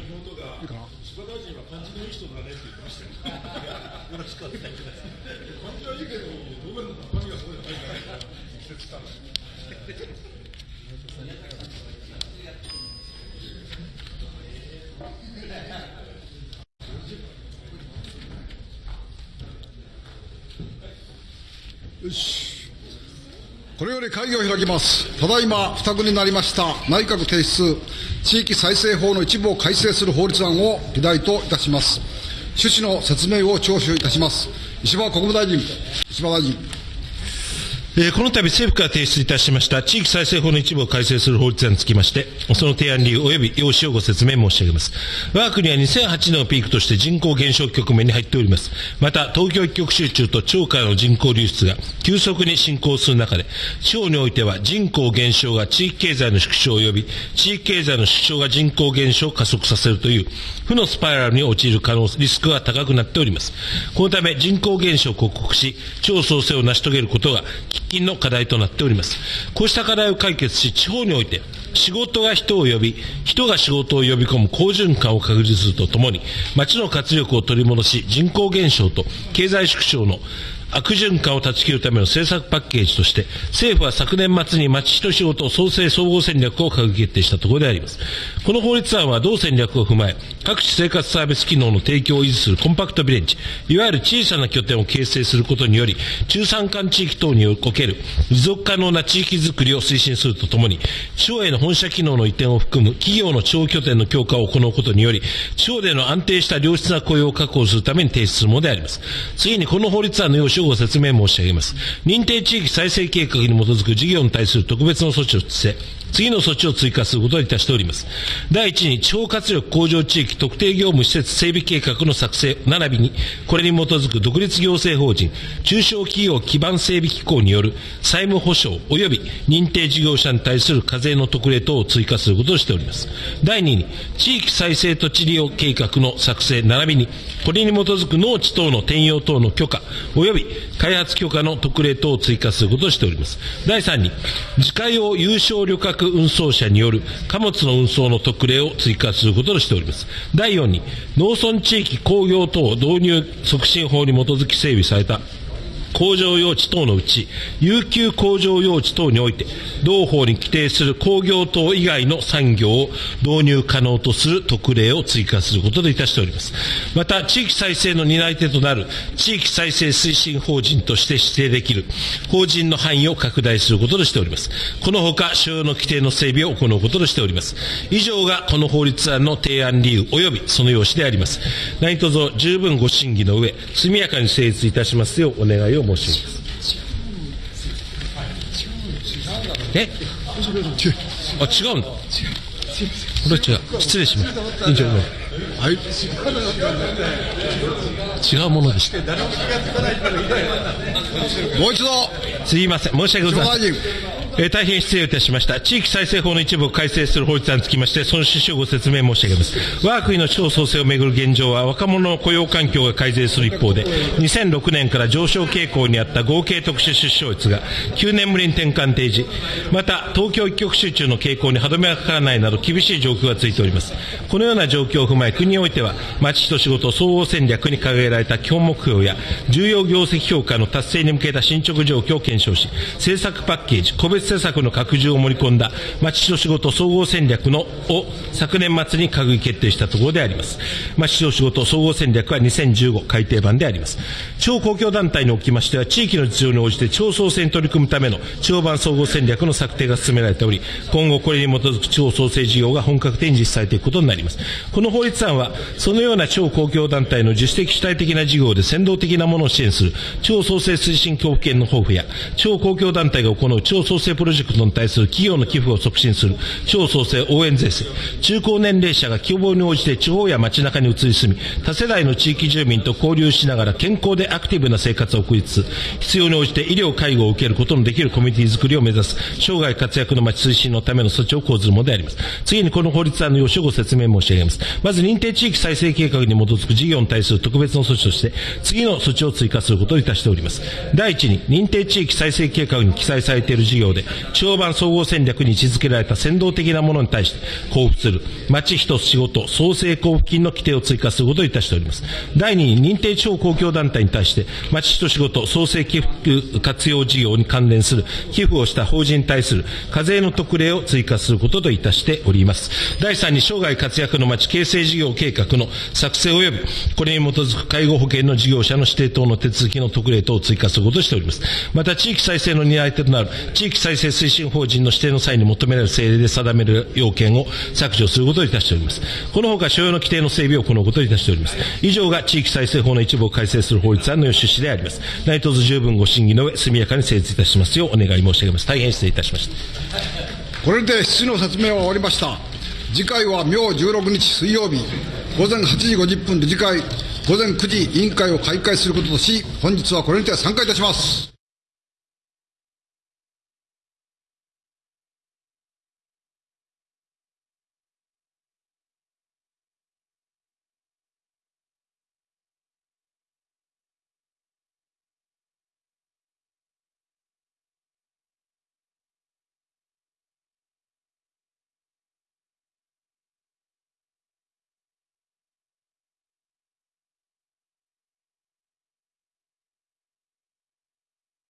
か。柴大臣は感じのいい人だねって言ってましたよ。よろしくお願いします。感じはいいけど、答弁の中身がそうじゃないから。よし。これより会議を開きます。ただいま、付託になりました内閣提出地域再生法の一部を改正する法律案を議題といたします。趣旨の説明を聴取いたします。石破国務大臣、石破大臣。えーこの度政府から提出いたしました地域再生法の一部を改正する法律案につきまして、その提案理由及び要旨をご説明申し上げます。我が国は2008年をピークとして人口減少局面に入っております。また、東京一極集中と地方からの人口流出が急速に進行する中で、地方においては人口減少が地域経済の縮小及び、地域経済の縮小が人口減少を加速させるという、負のスパイラルに陥る可能リスクが高くなっております。このため人口減少を克服し、地方創生を成し遂げることが喫近の課題となっております。こうした課題を解決し、地方において仕事が人を呼び、人が仕事を呼び込む好循環を確立するとともに、町の活力を取り戻し、人口減少と経済縮小の悪循環を断ち切るための政策パッケージとして、政府は昨年末に町人仕事創生総合戦略を閣議決定したところであります。この法律案は同戦略を踏まえ、各種生活サービス機能の提供を維持するコンパクトビレッジ、いわゆる小さな拠点を形成することにより、中山間地域等における持続可能な地域づくりを推進するとともに、地方への本社機能の移転を含む企業の地方拠点の強化を行うことにより、地方での安定した良質な雇用を確保するために提出するものであります。次にこの法律案の要旨をご説明申し上げます。認定地域再生計画に基づく事業に対する特別の措置をして、次の措置を追加することにいたしております。第一に、地方活力向上地域特定業務施設整備計画の作成、並びに、これに基づく独立行政法人、中小企業基盤整備機構による債務保証及び認定事業者に対する課税の特例等を追加することとしております。第二に、地域再生土地利用計画の作成、並びに、これに基づく農地等の転用等の許可、及び開発許可の特例等を追加することとしております。第三に、自家用有償旅客運送車による貨物の運送の特例を追加することとしております。第4に、農村地域工業等導入促進法に基づき整備された工場用地等のうち、有給工場用地等において、同法に規定する工業等以外の産業を導入可能とする特例を追加することといたしております。また、地域再生の担い手となる地域再生推進法人として指定できる法人の範囲を拡大することとしております。このほか、所要の規定の整備を行うこととしております。以上がこの法律案の提案理由及びその用紙であります。何卒十分ご審議の上、速やかに成立いたしますようお願いをえ？あ、違うんだ。これは違う。失礼しま。違うものでした。もう一度、すいません。申し訳ございません。えー大変失礼いたしました。地域再生法の一部を改正する法律案につきまして、その趣旨をご説明申し上げます。我が国の地方創生をめぐる現状は、若者の雇用環境が改善する一方で、2006年から上昇傾向にあった合計特殊出生率が9年ぶりに転換提示、また東京一極集中の傾向に歯止めがかからないなど厳しい状況が続いております。このような状況を踏まえ、国においては、町人仕事総合戦略に掲げられた基本目標や、重要業績評価の達成に向けた進捗状況を検証し、政策パッケージ、個別施策の拡充を盛り込んだ町人仕事総合戦略のを昨年末に閣議決定したところであります。町人仕事総合戦略は2015改定版であります。地方公共団体におきましては、地域の実情に応じて地方創生に取り組むための地方版総合戦略の策定が進められており、今後これに基づく地方創生事業が本格的に実施されていくことになります。この法律案は、そのような地方公共団体の自主的主体的な事業で先導的なものを支援する地方創生推進交付金の交付や、地方公共団体が行う地方創生プロジェクトに対する企業の寄付を促進する地方創生応援税制、中高年齢者が希望に応じて地方や街中に移り住み、多世代の地域住民と交流しながら健康でアクティブな生活を送りつつ、必要に応じて医療介護を受けることのできるコミュニティ作りを目指す、生涯活躍の街推進のための措置を講ずるものであります。次にこの法律案の要旨をご説明申し上げます。まず認定地域再生計画に基づく事業に対する特別の措置として、次の措置を追加することをいたしております。第一に、認定地域再生計画に記載されている事業で、て、地方版総合戦略に位置づけられた先導的なものに対して交付する、町一つ仕事創生交付金の規定を追加することといたしております。第2に、認定地方公共団体に対して、町一つ仕事創生寄付活用事業に関連する寄付をした法人に対する課税の特例を追加することといたしております。第3に、生涯活躍の町形成事業計画の作成及び、これに基づく介護保険の事業者の指定等の手続きの特例等を追加することとしております。また、地域再生の担い手となる地域再生推進法人の指定の際に求められる政令で定める要件を削除することといたしております。このほか、所要の規定の整備を行うことといたしております。以上が地域再生法の一部を改正する法律案の趣旨であります。内藤十分ご審議の上、速やかに成立いたしますようお願い申し上げます。大変失礼いたしました。これで質の説明は終わりました。次回は明16日水曜日、午前8時50分で次回、午前9時委員会を開会することとし、本日はこれにて参加いたします。